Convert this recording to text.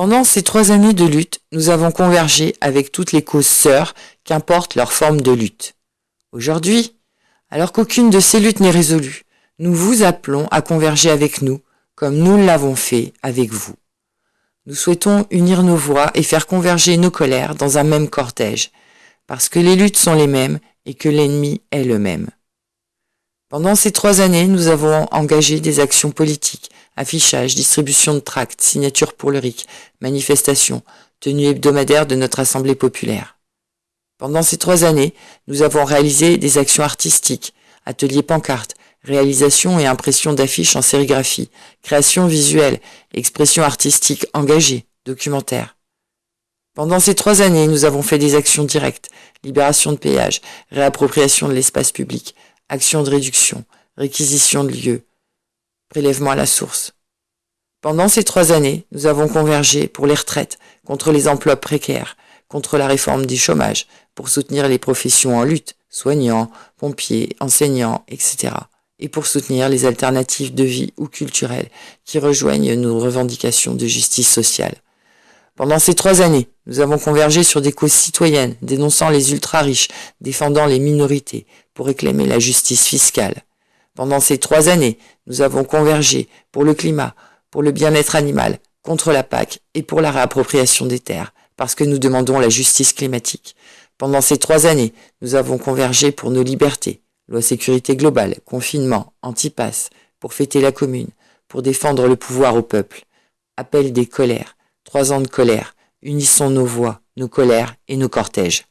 Pendant ces trois années de lutte, nous avons convergé avec toutes les causes sœurs, qu'importe leur forme de lutte. Aujourd'hui, alors qu'aucune de ces luttes n'est résolue, nous vous appelons à converger avec nous, comme nous l'avons fait avec vous. Nous souhaitons unir nos voix et faire converger nos colères dans un même cortège, parce que les luttes sont les mêmes et que l'ennemi est le même. Pendant ces trois années, nous avons engagé des actions politiques, affichage, distribution de tracts, signature pour le RIC, manifestations, tenue hebdomadaire de notre Assemblée populaire. Pendant ces trois années, nous avons réalisé des actions artistiques, ateliers pancartes, réalisation et impression d'affiches en sérigraphie, création visuelle, expression artistique engagée, documentaire. Pendant ces trois années, nous avons fait des actions directes, libération de péage, réappropriation de l'espace public, action de réduction, réquisition de lieux, prélèvement à la source. Pendant ces trois années, nous avons convergé pour les retraites, contre les emplois précaires, contre la réforme du chômage, pour soutenir les professions en lutte, soignants, pompiers, enseignants, etc. et pour soutenir les alternatives de vie ou culturelles qui rejoignent nos revendications de justice sociale. Pendant ces trois années, nous avons convergé sur des causes citoyennes, dénonçant les ultra-riches, défendant les minorités, pour réclamer la justice fiscale. Pendant ces trois années, nous avons convergé pour le climat, pour le bien-être animal, contre la PAC et pour la réappropriation des terres, parce que nous demandons la justice climatique. Pendant ces trois années, nous avons convergé pour nos libertés, loi sécurité globale, confinement, antipasse, pour fêter la commune, pour défendre le pouvoir au peuple. Appel des colères, trois ans de colère, unissons nos voix, nos colères et nos cortèges.